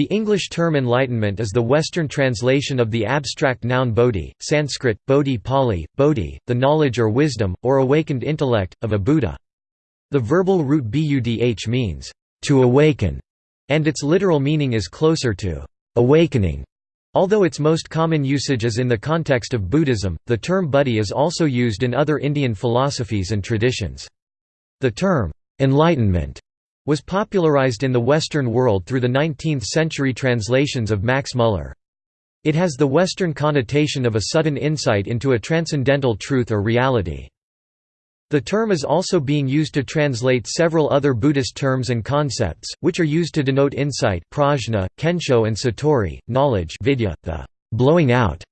The English term enlightenment is the Western translation of the abstract noun bodhi, Sanskrit, bodhi Pali, bodhi, the knowledge or wisdom, or awakened intellect, of a Buddha. The verbal root budh means, to awaken, and its literal meaning is closer to awakening. Although its most common usage is in the context of Buddhism, the term buddhi is also used in other Indian philosophies and traditions. The term, enlightenment was popularized in the Western world through the 19th-century translations of Max Muller. It has the Western connotation of a sudden insight into a transcendental truth or reality. The term is also being used to translate several other Buddhist terms and concepts, which are used to denote insight prajna, kensho and satori, knowledge vidya, the blowing out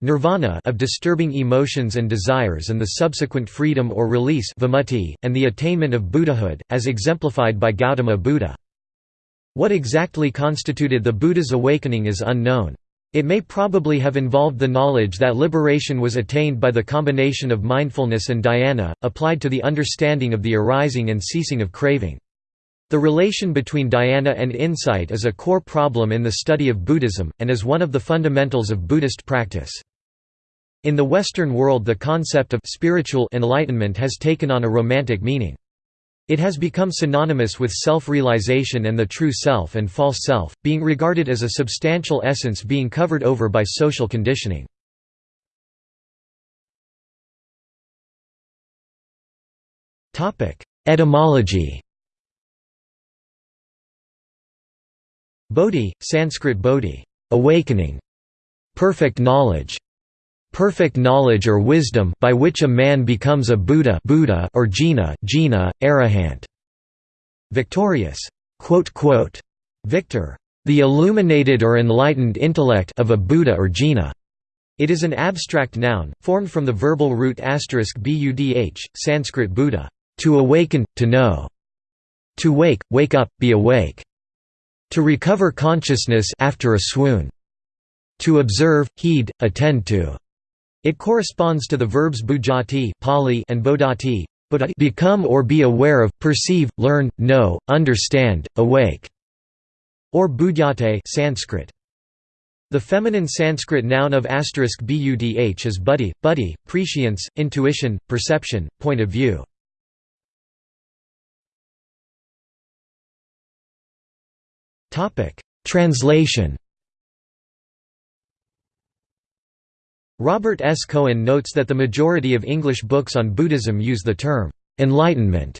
nirvana of disturbing emotions and desires and the subsequent freedom or release vimutti, and the attainment of Buddhahood, as exemplified by Gautama Buddha. What exactly constituted the Buddha's awakening is unknown. It may probably have involved the knowledge that liberation was attained by the combination of mindfulness and dhyana, applied to the understanding of the arising and ceasing of craving. The relation between dhyana and insight is a core problem in the study of Buddhism, and is one of the fundamentals of Buddhist practice. In the Western world the concept of spiritual enlightenment has taken on a romantic meaning. It has become synonymous with self-realization and the true self and false self, being regarded as a substantial essence being covered over by social conditioning. Etymology Bodhi, Sanskrit bodhi, awakening, perfect knowledge, perfect knowledge or wisdom by which a man becomes a Buddha, Buddha or Jina, Jina, Arahant. Victorious. Quote, quote, victor. The illuminated or enlightened intellect of a Buddha or Jina. It is an abstract noun, formed from the verbal root asterisk budh, Sanskrit Buddha, to awaken, to know. To wake, wake up, be awake. To recover consciousness after a swoon. To observe, heed, attend to. It corresponds to the verbs bujjhati Pali and bodhati become or be aware of, perceive, learn, know, understand, awake, or budhyate Sanskrit. The feminine Sanskrit noun of asterisk budh is buddhi, buddhi, prescience, intuition, perception, point of view. Translation Robert S. Cohen notes that the majority of English books on Buddhism use the term, "'enlightenment'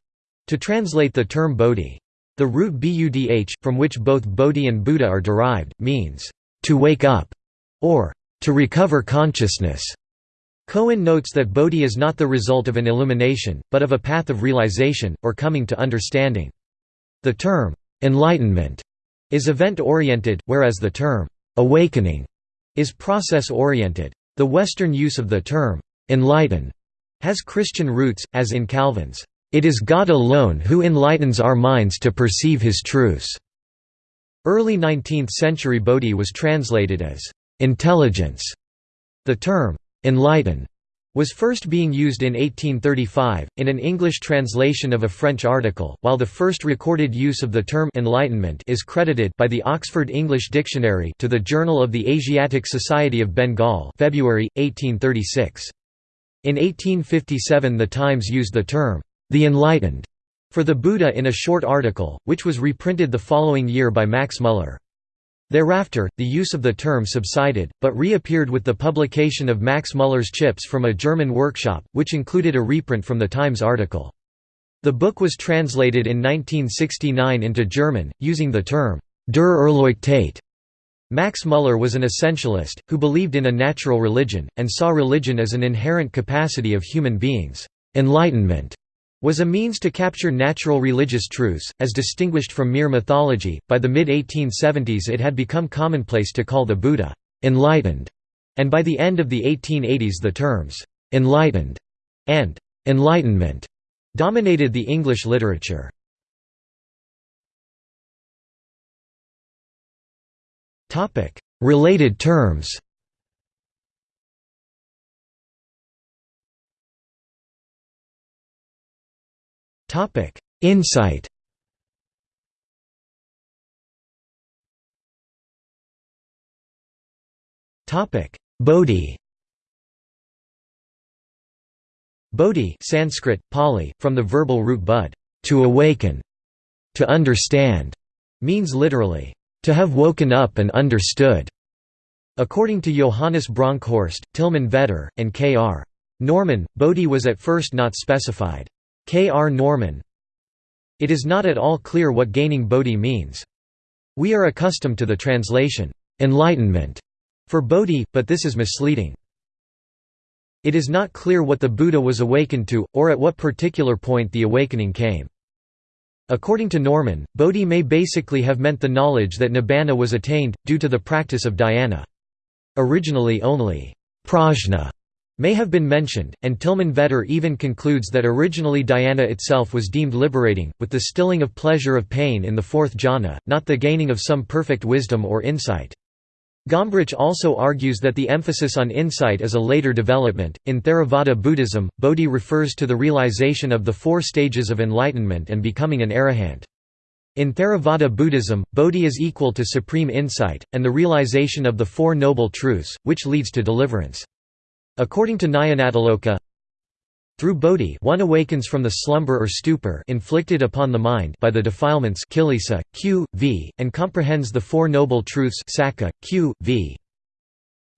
to translate the term bodhi. The root budh, from which both bodhi and Buddha are derived, means, "'to wake up' or "'to recover consciousness'. Cohen notes that bodhi is not the result of an illumination, but of a path of realization, or coming to understanding. The term, "'enlightenment' is event-oriented, whereas the term, "'awakening' is process-oriented. The Western use of the term, enlighten, has Christian roots, as in Calvin's, "...it is God alone who enlightens our minds to perceive his truths." Early 19th-century Bodhi was translated as, "...intelligence." The term, enlighten, was first being used in 1835, in an English translation of a French article, while the first recorded use of the term enlightenment is credited by the Oxford English Dictionary to the Journal of the Asiatic Society of Bengal February, 1836. In 1857 the Times used the term, the enlightened, for the Buddha in a short article, which was reprinted the following year by Max Muller. Thereafter, the use of the term subsided, but reappeared with the publication of Max Muller's Chips from a German workshop, which included a reprint from the Times article. The book was translated in 1969 into German, using the term, Der Erleuchtet. Max Muller was an essentialist, who believed in a natural religion, and saw religion as an inherent capacity of human beings. Enlightenment was a means to capture natural religious truths, as distinguished from mere mythology. By the mid 1870s, it had become commonplace to call the Buddha enlightened, and by the end of the 1880s, the terms enlightened and enlightenment dominated the English literature. Related terms Topic: Insight. Topic: Bodhi Bodhi Sanskrit, Pali, from the verbal root bud, to awaken, to understand, means literally, to have woken up and understood. According to Johannes Bronkhorst, Tilman Vetter, and K.R. Norman, Bodhi was at first not specified. K.R. Norman It is not at all clear what gaining Bodhi means. We are accustomed to the translation, enlightenment, for Bodhi, but this is misleading. It is not clear what the Buddha was awakened to, or at what particular point the awakening came. According to Norman, Bodhi may basically have meant the knowledge that nibbana was attained, due to the practice of dhyana. Originally only prajna may have been mentioned, and Tilman Vetter even concludes that originally dhyana itself was deemed liberating, with the stilling of pleasure of pain in the fourth jhana, not the gaining of some perfect wisdom or insight. Gombrich also argues that the emphasis on insight is a later development. In Theravada Buddhism, Bodhi refers to the realization of the four stages of enlightenment and becoming an arahant. In Theravada Buddhism, Bodhi is equal to supreme insight, and the realization of the Four Noble Truths, which leads to deliverance. According to Nyanatiloka, through bodhi one awakens from the slumber or stupor inflicted upon the mind by the defilements kilesa, q, v, and comprehends the Four Noble Truths sacca, q, v.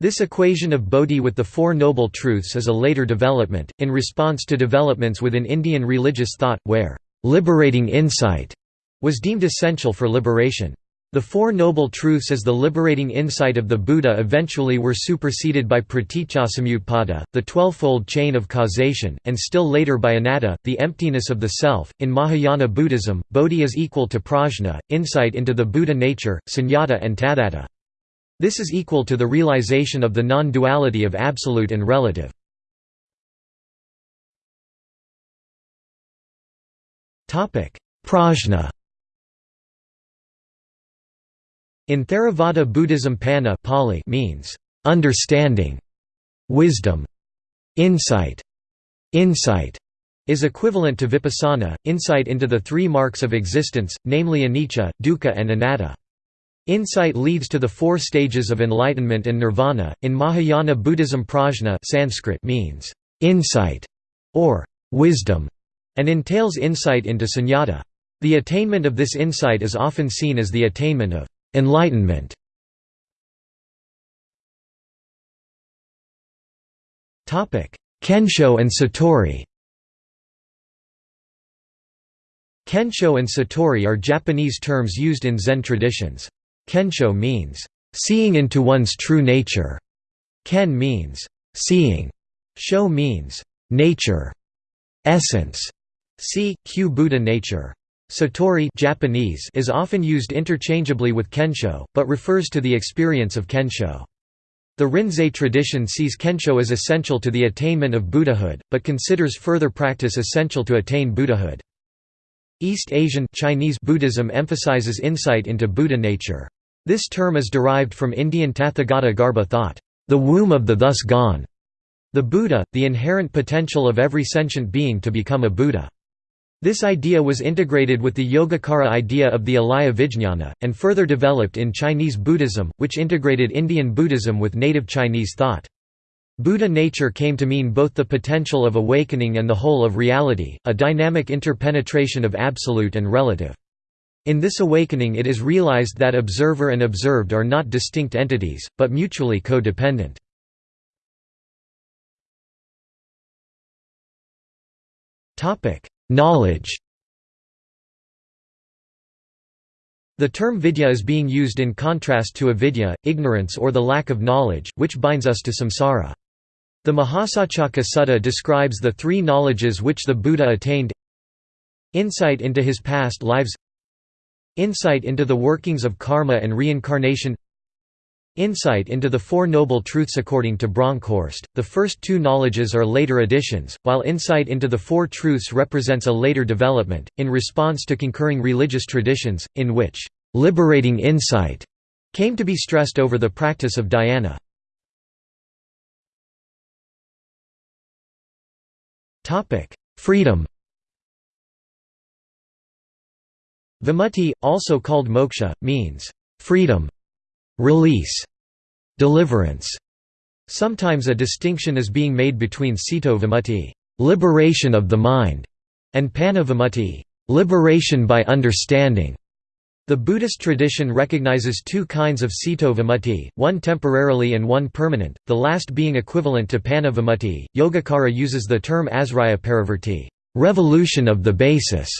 This equation of bodhi with the Four Noble Truths is a later development, in response to developments within Indian religious thought, where liberating insight was deemed essential for liberation. The Four Noble Truths as the liberating insight of the Buddha eventually were superseded by praticcasamutpada, the twelvefold chain of causation, and still later by anatta, the emptiness of the self. In Mahayana Buddhism, bodhi is equal to prajna, insight into the Buddha nature, sunyata and tathata. This is equal to the realization of the non-duality of absolute and relative. Prajna In Theravada Buddhism panna Pali means, "...understanding", wisdom, insight. Insight is equivalent to vipassana, insight into the three marks of existence, namely anicca, dukkha and anatta. Insight leads to the four stages of enlightenment and nirvana. In Mahayana Buddhism prajna Sanskrit means insight or wisdom and entails insight into sunyata. The attainment of this insight is often seen as the attainment of Enlightenment Kensho and Satori Kensho and Satori are Japanese terms used in Zen traditions. Kensho means, "...seeing into one's true nature". Ken means, "...seeing". Sho means, "...nature", "...essence". See, Q Buddha nature. Satori Japanese is often used interchangeably with kensho, but refers to the experience of kensho. The Rinzai tradition sees kensho as essential to the attainment of Buddhahood, but considers further practice essential to attain Buddhahood. East Asian Chinese Buddhism emphasizes insight into Buddha nature. This term is derived from Indian Tathagata Garbha thought, the womb of the thus gone, the Buddha, the inherent potential of every sentient being to become a Buddha. This idea was integrated with the Yogacara idea of the Alaya Vijñana, and further developed in Chinese Buddhism, which integrated Indian Buddhism with native Chinese thought. Buddha nature came to mean both the potential of awakening and the whole of reality, a dynamic interpenetration of absolute and relative. In this awakening it is realized that observer and observed are not distinct entities, but mutually co-dependent. Knowledge. The term vidya is being used in contrast to avidya, ignorance or the lack of knowledge, which binds us to samsara. The Mahasacaka Sutta describes the three knowledges which the Buddha attained. Insight into his past lives. Insight into the workings of karma and reincarnation Insight into the Four Noble Truths According to Bronkhorst, the first two knowledges are later additions, while insight into the Four Truths represents a later development, in response to concurring religious traditions, in which «liberating insight» came to be stressed over the practice of dhyana. Freedom. Vimutti, also called moksha, means «freedom» Release deliverance. Sometimes a distinction is being made between ceto vimutti liberation of the mind, and panna vimutti liberation by understanding. The Buddhist tradition recognizes two kinds of ceto vimutti, one temporarily and one permanent, the last being equivalent to panna vimutti. Yogacara uses the term asraya parivarti, revolution of the basis.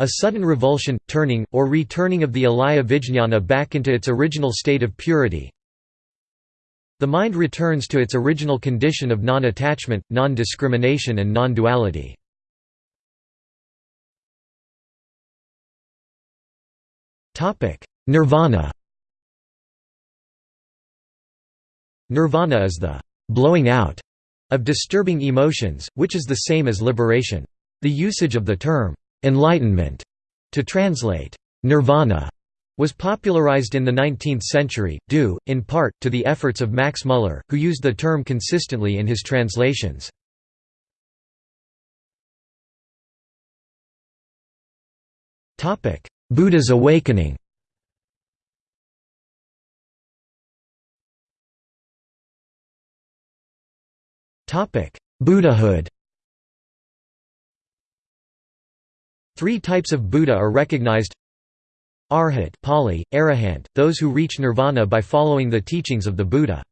A sudden revulsion, turning, or returning of the alaya vijñāna back into its original state of purity. The mind returns to its original condition of non-attachment, non-discrimination and non-duality. Nirvana Nirvana is the «blowing out» of disturbing emotions, which is the same as liberation. The usage of the term «enlightenment» to translate «nirvana» was popularized in the 19th century, due, in part, to the efforts of Max Muller, who used the term consistently in his translations. Buddha's awakening Buddhahood Three types of Buddha are recognized Arhat Pali, Arahant, those who reach nirvana by following the teachings of the Buddha.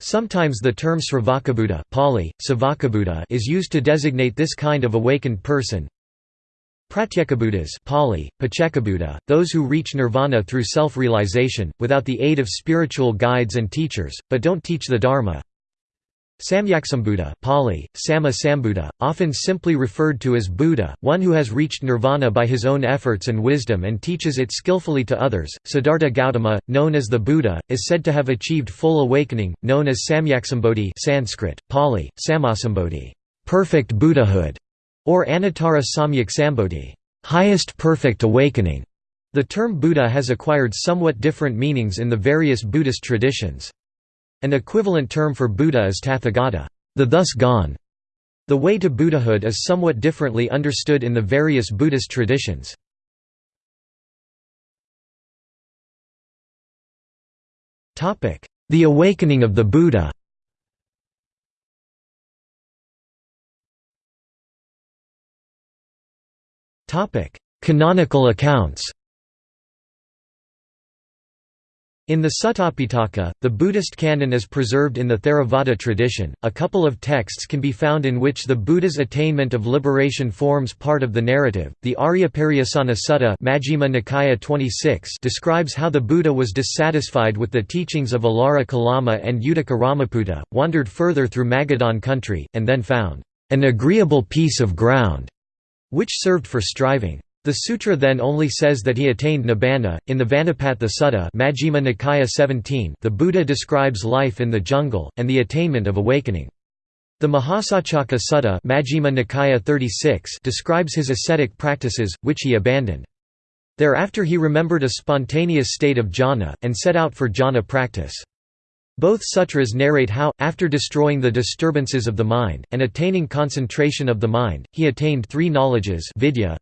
Sometimes the term Sravakabuddha Pali, is used to designate this kind of awakened person. Pratyekabuddhas Pali, Paccekabuddha, those who reach nirvana through self-realization, without the aid of spiritual guides and teachers, but don't teach the Dharma. Samyaksambuddha Pali, Sama Sambuddha, often simply referred to as Buddha, one who has reached nirvana by his own efforts and wisdom and teaches it skillfully to others. Siddhartha Gautama, known as the Buddha, is said to have achieved full awakening, known as Samyaksambodhi Sanskrit, Pali, Samasambodhi, perfect Buddhahood or Anuttara Samyak highest perfect awakening. The term Buddha has acquired somewhat different meanings in the various Buddhist traditions. An equivalent term for Buddha is Tathagata, the thus gone. The way to Buddhahood is somewhat differently understood in the various Buddhist traditions. The awakening of the Buddha Canonical accounts In the Sutta the Buddhist canon is preserved in the Theravada tradition. A couple of texts can be found in which the Buddha's attainment of liberation forms part of the narrative. The Aryapariyesana Sutta Majjhima Nikaya 26 describes how the Buddha was dissatisfied with the teachings of Alara Kalama and Uddaka Ramaputta, wandered further through Magadhan country, and then found an agreeable piece of ground which served for striving. The sutra then only says that he attained nibbana. In the Vanapattha Sutta, Majjhima Nikaya 17, the Buddha describes life in the jungle and the attainment of awakening. The Mahasacaka Sutta, Majjhima Nikaya 36, describes his ascetic practices, which he abandoned. Thereafter he remembered a spontaneous state of jhana, and set out for jhana practice. Both sutras narrate how, after destroying the disturbances of the mind, and attaining concentration of the mind, he attained three knowledges vidya,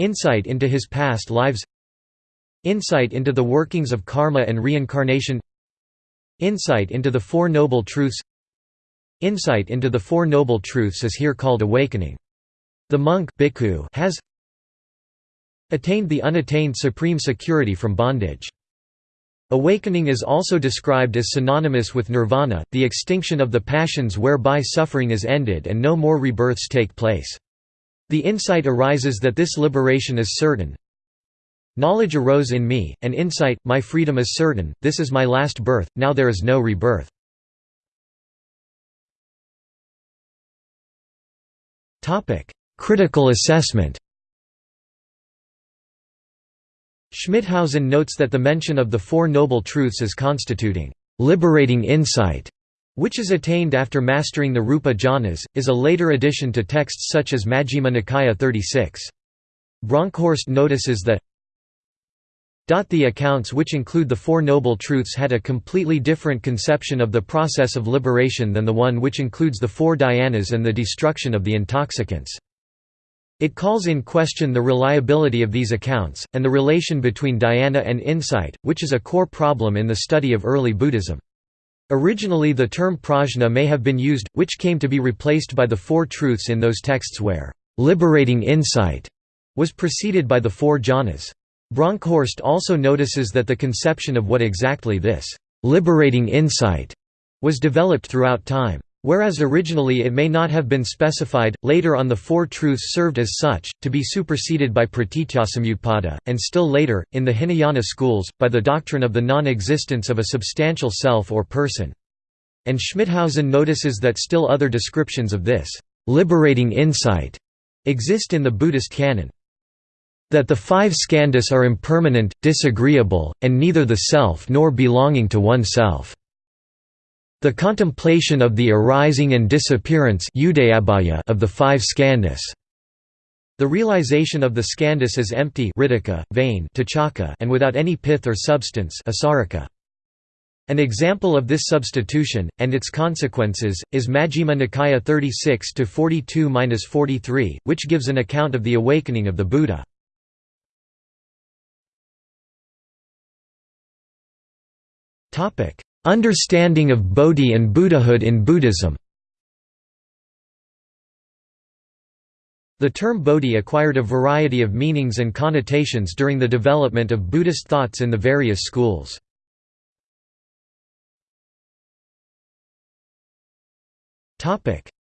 insight into his past lives insight into the workings of karma and reincarnation insight into the Four Noble Truths insight into the Four Noble Truths is here called awakening. The monk has attained the unattained supreme security from bondage. Awakening is also described as synonymous with nirvana, the extinction of the passions whereby suffering is ended and no more rebirths take place. The insight arises that this liberation is certain. Knowledge arose in me, and insight, my freedom is certain, this is my last birth, now there is no rebirth. Critical assessment Schmithausen notes that the mention of the Four Noble Truths as constituting liberating insight, which is attained after mastering the Rupa jhanas, is a later addition to texts such as Majjhima Nikaya 36. Bronkhorst notices that the accounts which include the Four Noble Truths had a completely different conception of the process of liberation than the one which includes the four dhyanas and the destruction of the intoxicants. It calls in question the reliability of these accounts, and the relation between dhyana and insight, which is a core problem in the study of early Buddhism. Originally the term prajna may have been used, which came to be replaced by the Four Truths in those texts where «liberating insight» was preceded by the Four Jhanas. Bronkhorst also notices that the conception of what exactly this «liberating insight» was developed throughout time. Whereas originally it may not have been specified, later on the Four Truths served as such, to be superseded by pratityasamutpada, and still later, in the Hinayana schools, by the doctrine of the non-existence of a substantial self or person. And Schmithausen notices that still other descriptions of this liberating insight exist in the Buddhist canon. That the five skandhas are impermanent, disagreeable, and neither the self nor belonging to oneself. The contemplation of the arising and disappearance of the five skandhas. The realization of the skandhas as empty vain and without any pith or substance An example of this substitution, and its consequences, is Majjhima Nikaya 36-42-43, which gives an account of the awakening of the Buddha. Understanding of Bodhi and Buddhahood in Buddhism The term Bodhi acquired a variety of meanings and connotations during the development of Buddhist thoughts in the various schools.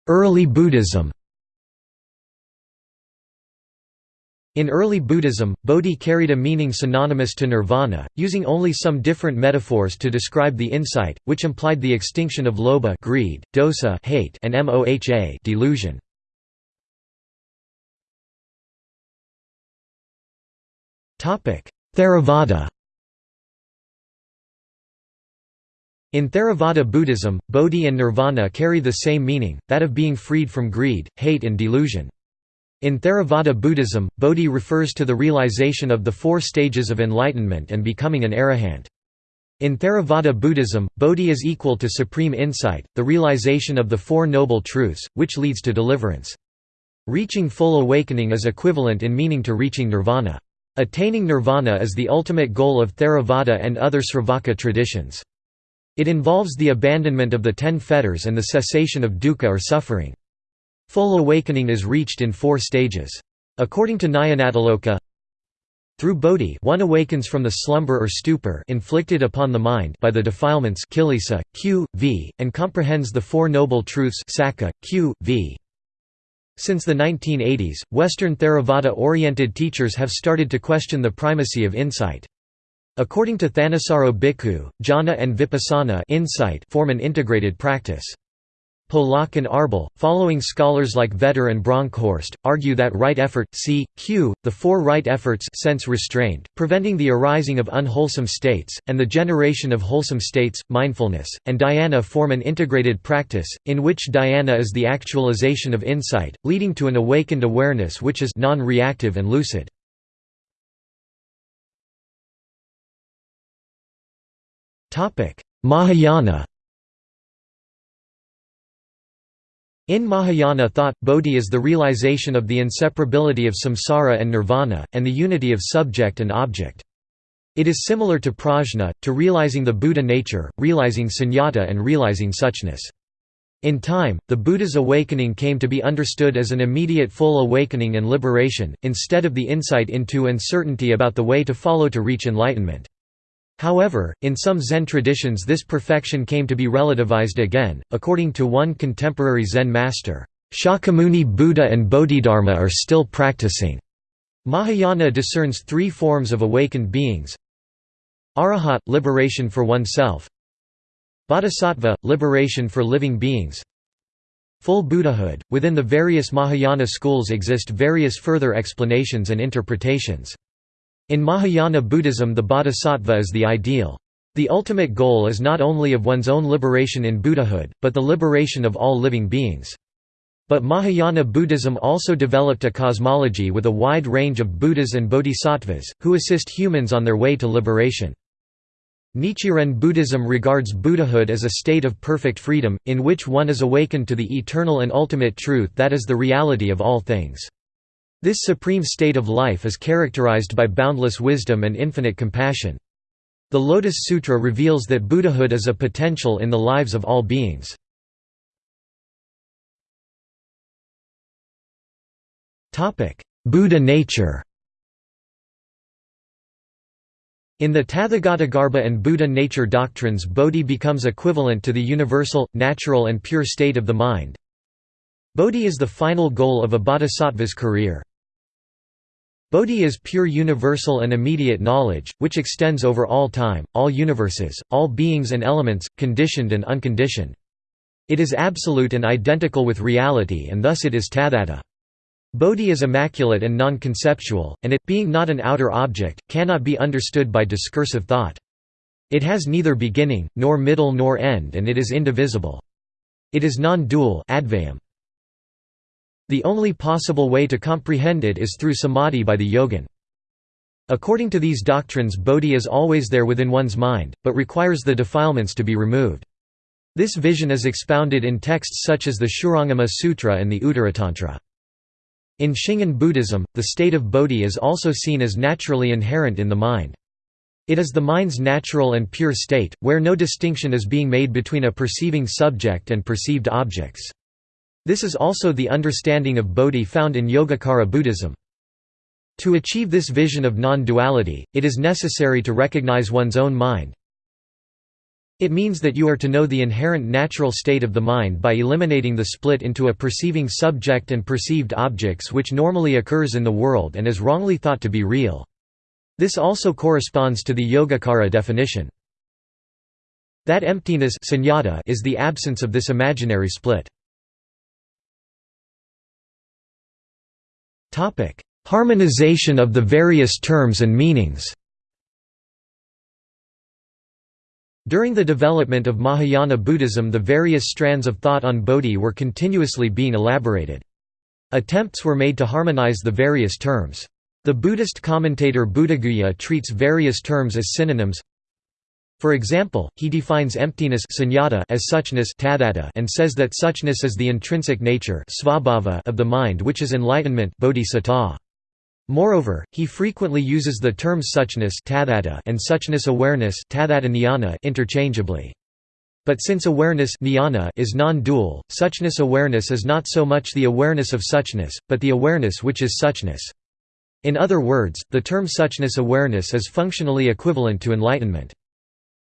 Early Buddhism In early Buddhism, bodhi carried a meaning synonymous to nirvana, using only some different metaphors to describe the insight, which implied the extinction of lobha greed, dosa hate, and moha delusion. Theravada In Theravada Buddhism, bodhi and nirvana carry the same meaning, that of being freed from greed, hate and delusion. In Theravada Buddhism, Bodhi refers to the realization of the four stages of enlightenment and becoming an arahant. In Theravada Buddhism, Bodhi is equal to supreme insight, the realization of the Four Noble Truths, which leads to deliverance. Reaching full awakening is equivalent in meaning to reaching nirvana. Attaining nirvana is the ultimate goal of Theravada and other Sravaka traditions. It involves the abandonment of the ten fetters and the cessation of dukkha or suffering. Full awakening is reached in four stages. According to Nyanatiloka, through bodhi one awakens from the slumber or stupor inflicted upon the mind by the defilements kilesa, q, v, and comprehends the Four Noble Truths sacca, q, v. Since the 1980s, Western Theravada-oriented teachers have started to question the primacy of insight. According to Thanissaro Bhikkhu, jhana and vipassana insight form an integrated practice. Polak and Arbel, following scholars like Vetter and Bronkhorst, argue that right effort, c. q, the four right efforts sense restraint, preventing the arising of unwholesome states, and the generation of wholesome states, mindfulness, and dhyana form an integrated practice, in which dhyana is the actualization of insight, leading to an awakened awareness which is non-reactive and lucid. Mahayana In Mahayana thought, bodhi is the realization of the inseparability of samsara and nirvana, and the unity of subject and object. It is similar to prajna, to realizing the Buddha nature, realizing sunyata and realizing suchness. In time, the Buddha's awakening came to be understood as an immediate full awakening and liberation, instead of the insight into and certainty about the way to follow to reach enlightenment. However, in some Zen traditions this perfection came to be relativized again, according to one contemporary Zen master, "...Shakyamuni Buddha and Bodhidharma are still practicing." Mahayana discerns three forms of awakened beings. Arahat – liberation for oneself. Bodhisattva – liberation for living beings. Full Buddhahood – Within the various Mahayana schools exist various further explanations and interpretations. In Mahayana Buddhism the bodhisattva is the ideal. The ultimate goal is not only of one's own liberation in Buddhahood, but the liberation of all living beings. But Mahayana Buddhism also developed a cosmology with a wide range of Buddhas and bodhisattvas, who assist humans on their way to liberation. Nichiren Buddhism regards Buddhahood as a state of perfect freedom, in which one is awakened to the eternal and ultimate truth that is the reality of all things. This supreme state of life is characterized by boundless wisdom and infinite compassion. The Lotus Sutra reveals that Buddhahood is a potential in the lives of all beings. Buddha nature In the Tathagatagarbha and Buddha nature doctrines Bodhi becomes equivalent to the universal, natural and pure state of the mind. Bodhi is the final goal of a bodhisattva's career. Bodhi is pure universal and immediate knowledge, which extends over all time, all universes, all beings and elements, conditioned and unconditioned. It is absolute and identical with reality and thus it is tathata. Bodhi is immaculate and non-conceptual, and it, being not an outer object, cannot be understood by discursive thought. It has neither beginning, nor middle nor end and it is indivisible. It is non-dual The only possible way to comprehend it is through samadhi by the yogin. According to these doctrines Bodhi is always there within one's mind, but requires the defilements to be removed. This vision is expounded in texts such as the Shurangama Sutra and the Uttaratantra. In Shingon Buddhism, the state of bodhi is also seen as naturally inherent in the mind. It is the mind's natural and pure state, where no distinction is being made between a perceiving subject and perceived objects. This is also the understanding of bodhi found in Yogacara Buddhism. To achieve this vision of non-duality, it is necessary to recognize one's own mind, it means that you are to know the inherent natural state of the mind by eliminating the split into a perceiving subject and perceived objects which normally occurs in the world and is wrongly thought to be real. This also corresponds to the Yogacara definition. That emptiness is the absence of this imaginary split. Harmonization of the various terms and meanings During the development of Mahayana Buddhism the various strands of thought on Bodhi were continuously being elaborated. Attempts were made to harmonize the various terms. The Buddhist commentator Buddhaguhya treats various terms as synonyms. For example, he defines emptiness as suchness and says that suchness is the intrinsic nature of the mind which is enlightenment. Moreover, he frequently uses the terms suchness and suchness awareness interchangeably. But since awareness is non-dual, suchness awareness is not so much the awareness of suchness, but the awareness which is suchness. In other words, the term suchness awareness is functionally equivalent to enlightenment.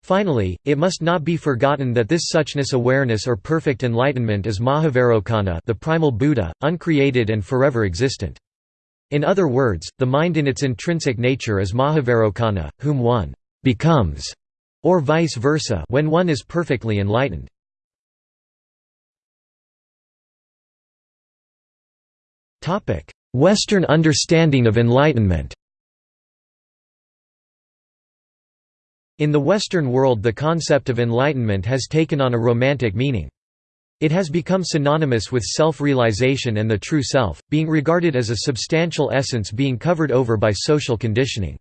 Finally, it must not be forgotten that this suchness awareness or perfect enlightenment is Mahavairocana the primal Buddha, uncreated and forever existent. In other words, the mind in its intrinsic nature is Mahavairocana, whom one becomes, or vice versa when one is perfectly enlightened. Western understanding of enlightenment In the Western world the concept of enlightenment has taken on a romantic meaning. It has become synonymous with self-realization and the true self, being regarded as a substantial essence being covered over by social conditioning.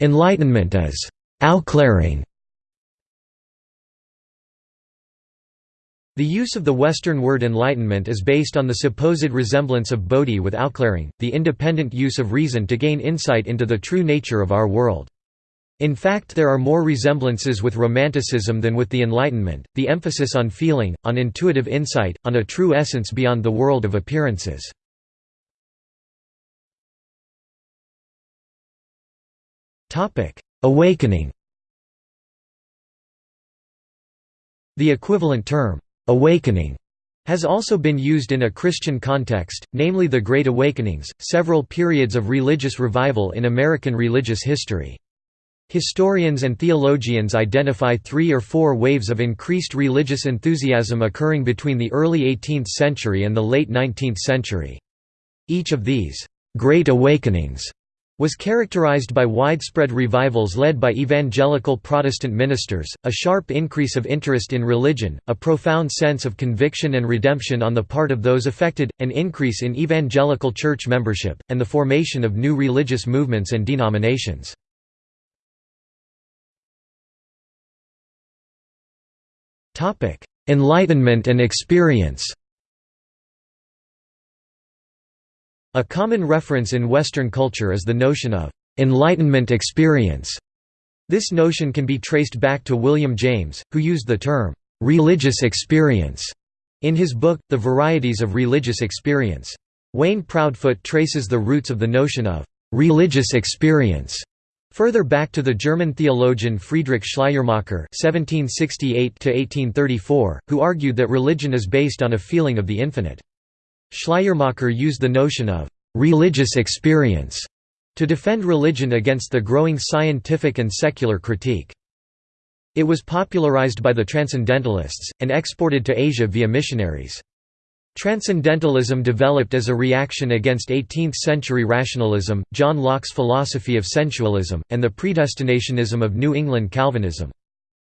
Enlightenment as «aufklärung» The use of the Western word enlightenment is based on the supposed resemblance of bodhi with aufklärung, the independent use of reason to gain insight into the true nature of our world. In fact there are more resemblances with Romanticism than with the Enlightenment, the emphasis on feeling, on intuitive insight, on a true essence beyond the world of appearances. Awakening The equivalent term, awakening, has also been used in a Christian context, namely the Great Awakenings, several periods of religious revival in American religious history. Historians and theologians identify three or four waves of increased religious enthusiasm occurring between the early 18th century and the late 19th century. Each of these «great awakenings» was characterized by widespread revivals led by evangelical Protestant ministers, a sharp increase of interest in religion, a profound sense of conviction and redemption on the part of those affected, an increase in evangelical church membership, and the formation of new religious movements and denominations. enlightenment and experience. A common reference in Western culture is the notion of enlightenment experience. This notion can be traced back to William James, who used the term religious experience in his book, The Varieties of Religious Experience. Wayne Proudfoot traces the roots of the notion of religious experience further back to the German theologian Friedrich Schleiermacher (1768–1834), who argued that religion is based on a feeling of the infinite. Schleiermacher used the notion of religious experience to defend religion against the growing scientific and secular critique. It was popularized by the Transcendentalists, and exported to Asia via missionaries. Transcendentalism developed as a reaction against 18th-century rationalism, John Locke's philosophy of sensualism, and the predestinationism of New England Calvinism.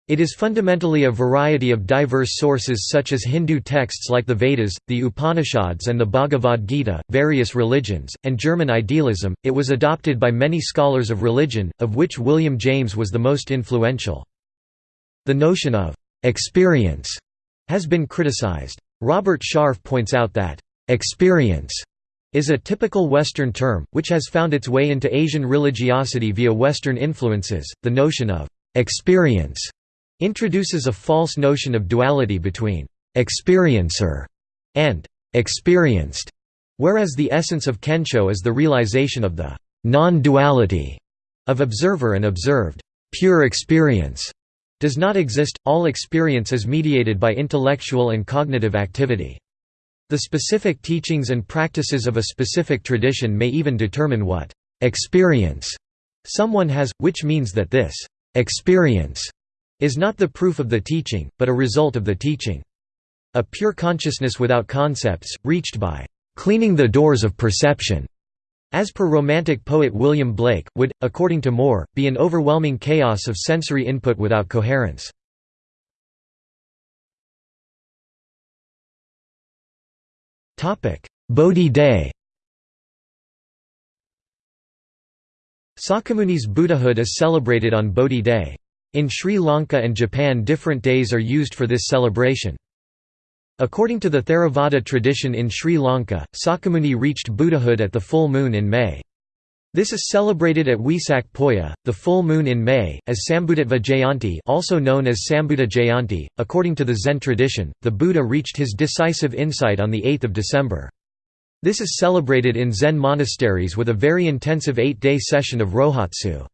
It is fundamentally a variety of diverse sources such as Hindu texts like the Vedas, the Upanishads, and the Bhagavad Gita, various religions, and German idealism. It was adopted by many scholars of religion, of which William James was the most influential. The notion of experience has been criticized. Robert Sharf points out that experience is a typical Western term, which has found its way into Asian religiosity via Western influences. The notion of experience introduces a false notion of duality between experiencer and experienced, whereas the essence of Kensho is the realization of the non-duality of observer and observed. Pure experience does not exist, all experience is mediated by intellectual and cognitive activity. The specific teachings and practices of a specific tradition may even determine what experience someone has, which means that this experience is not the proof of the teaching, but a result of the teaching. A pure consciousness without concepts, reached by cleaning the doors of perception as per Romantic poet William Blake, would, according to Moore, be an overwhelming chaos of sensory input without coherence. Bodhi day Sakyamuni's Buddhahood is celebrated on Bodhi Day. In Sri Lanka and Japan different days are used for this celebration. According to the Theravada tradition in Sri Lanka, Sakyamuni reached Buddhahood at the full moon in May. This is celebrated at Wesak Poya, the full moon in May, as Sambhutatva Jayanti also known as Sambhuta Jayanti. According to the Zen tradition, the Buddha reached his decisive insight on 8 December. This is celebrated in Zen monasteries with a very intensive eight-day session of Rohatsu.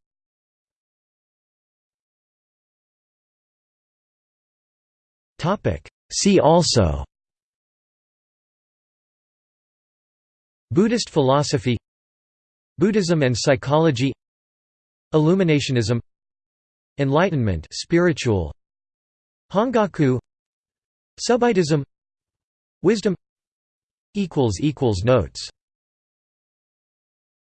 See also Buddhist philosophy Buddhism and psychology Illuminationism Enlightenment spiritual Hongaku Subitism Wisdom Notes